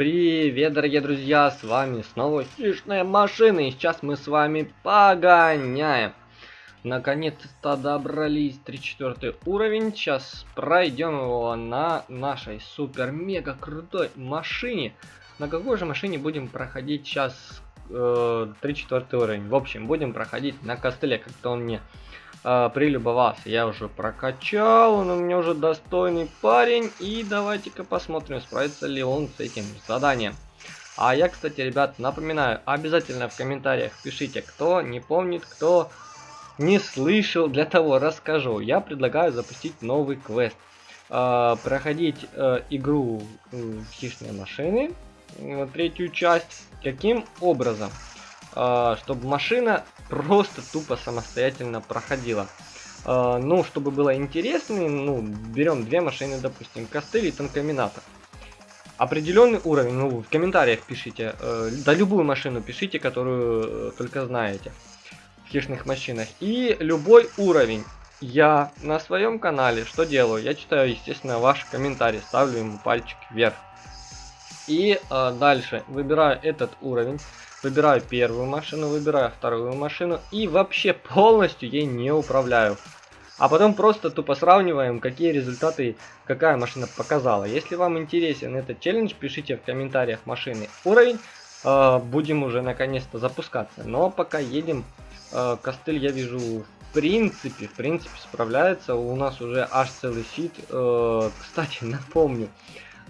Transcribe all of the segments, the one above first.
Привет, дорогие друзья, с вами снова Хищная Машина, и сейчас мы с вами погоняем. Наконец-то добрались 34 уровень, сейчас пройдем его на нашей супер-мега крутой машине. На какой же машине будем проходить сейчас э, 34 уровень? В общем, будем проходить на костыле, как-то он мне э, прилюбовался. Я уже прокачал, он у меня уже достойный парень. И давайте-ка посмотрим, справится ли он с этим заданием. А я, кстати, ребят, напоминаю, обязательно в комментариях пишите, кто не помнит, кто не слышал, для того расскажу. Я предлагаю запустить новый квест. Э, проходить э, игру э, хищные машины, третью часть. Каким образом? Э, чтобы машина просто тупо самостоятельно проходила. Э, ну, чтобы было интересно, ну, берем две машины, допустим, костыль и танкоминатор. Определенный уровень, ну, в комментариях пишите, э, да любую машину пишите, которую э, только знаете в хищных машинах. И любой уровень. Я на своем канале что делаю? Я читаю, естественно, ваши комментарии, ставлю ему пальчик вверх. И э, дальше выбираю этот уровень. Выбираю первую машину, выбираю вторую машину и вообще полностью ей не управляю. А потом просто тупо сравниваем, какие результаты какая машина показала. Если вам интересен этот челлендж, пишите в комментариях машины уровень. Э, будем уже наконец-то запускаться. Но пока едем, э, костыль я вижу в принципе, в принципе справляется. У нас уже аж целый фит. Э, кстати, напомню.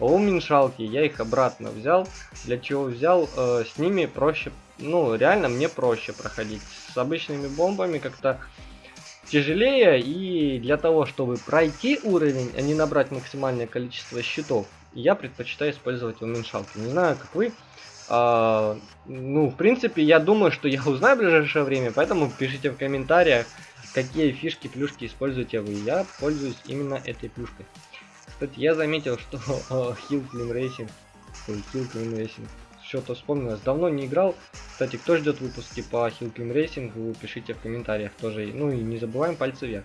А уменьшалки я их обратно взял. Для чего взял? Э, с ними проще, ну реально мне проще проходить. С обычными бомбами как-то тяжелее. И для того, чтобы пройти уровень, а не набрать максимальное количество щитов, я предпочитаю использовать уменьшалки. Не знаю, как вы. А, ну, в принципе, я думаю, что я узнаю в ближайшее время, поэтому пишите в комментариях, какие фишки, плюшки используете вы. Я пользуюсь именно этой плюшкой. Кстати, я заметил, что Hill Clean Racing, ой, Hill Clean Racing, что-то вспомнилось, давно не играл. Кстати, кто ждет выпуски по Hill Clean Racing, вы пишите в комментариях тоже. Ну и не забываем пальцы вверх.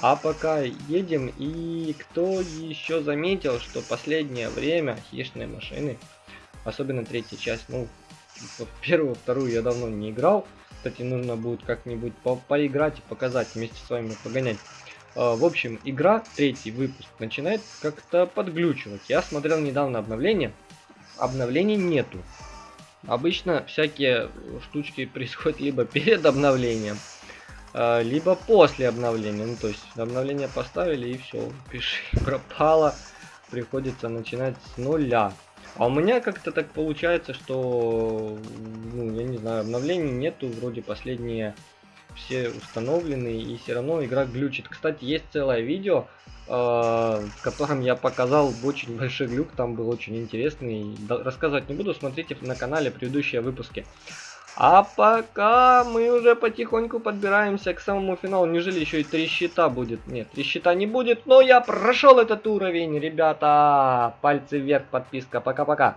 А пока едем, и кто еще заметил, что последнее время хищные машины, особенно третья часть, ну, первую, вторую я давно не играл. Кстати, нужно будет как-нибудь по поиграть и показать, вместе с вами погонять. А, в общем, игра, третий выпуск, начинает как-то подглючивать. Я смотрел недавно обновление, обновлений нету. Обычно всякие штучки происходят либо перед обновлением, а, либо после обновления. Ну, то есть обновление поставили и все, пиши, пропало. Приходится начинать с нуля. А у меня как-то так получается, что, ну, я не знаю, обновлений нету, вроде последние все установлены, и все равно игра глючит. Кстати, есть целое видео, э, в котором я показал очень большой глюк, там был очень интересный. Рассказывать не буду, смотрите на канале предыдущие выпуски. А пока мы уже потихоньку подбираемся к самому финалу. Неужели еще и три щита будет? Нет, три щита не будет, но я прошел этот уровень, ребята. Пальцы вверх, подписка. Пока-пока.